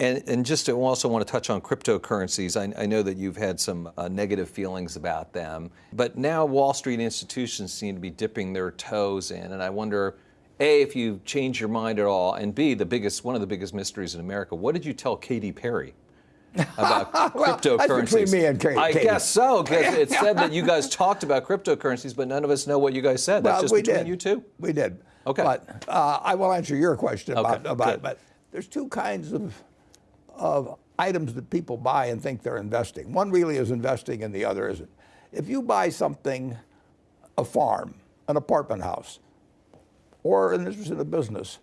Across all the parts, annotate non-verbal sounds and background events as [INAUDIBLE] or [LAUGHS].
And, and just to also want to touch on cryptocurrencies, I, I know that you've had some uh, negative feelings about them, but now Wall Street institutions seem to be dipping their toes in, and I wonder, A, if you've changed your mind at all, and B, the biggest, one of the biggest mysteries in America, what did you tell Katy Perry? about [LAUGHS] well, cryptocurrencies. between me and Katy. I guess so, because [LAUGHS] it said that you guys talked about cryptocurrencies, but none of us know what you guys said. That's Well, just we between did. you two? We did. Okay. But uh, I will answer your question about, Okay, about it. good. But there's two kinds of, of items that people buy and think they're investing. One really is investing and the other isn't. If you buy something, a farm, an apartment house, or an interest in a business,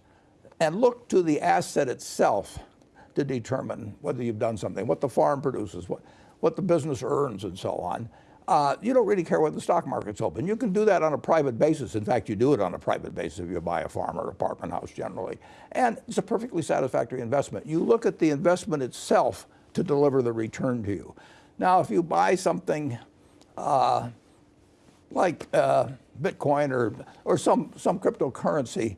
and look to the asset itself to determine whether you've done something, what the farm produces, what, what the business earns, and so on. Uh, you don't really care whether the stock market's open. You can do that on a private basis. In fact, you do it on a private basis if you buy a farm or apartment house generally. And it's a perfectly satisfactory investment. You look at the investment itself to deliver the return to you. Now, if you buy something uh, like uh, Bitcoin or, or some, some cryptocurrency,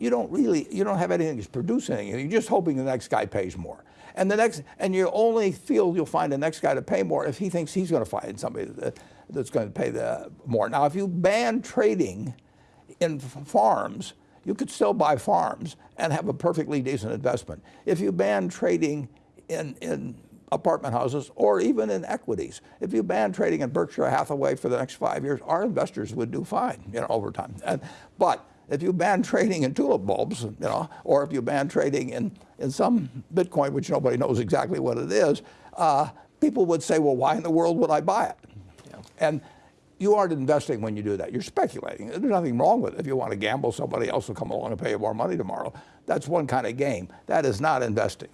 you don't really, you don't have anything that's producing anything. You're just hoping the next guy pays more. And the next, and you only feel you'll find the next guy to pay more if he thinks he's going to find somebody that, that's going to pay the more. Now, if you ban trading in farms, you could still buy farms and have a perfectly decent investment. If you ban trading in, in apartment houses or even in equities, if you ban trading in Berkshire Hathaway for the next five years, our investors would do fine, you know, over time. And, but if you ban trading in tulip bulbs, you know, or if you ban trading in, in some Bitcoin, which nobody knows exactly what it is, uh, people would say, well, why in the world would I buy it? And you aren't investing when you do that. You're speculating. There's nothing wrong with it. If you want to gamble, somebody else will come along and pay you more money tomorrow. That's one kind of game. That is not investing.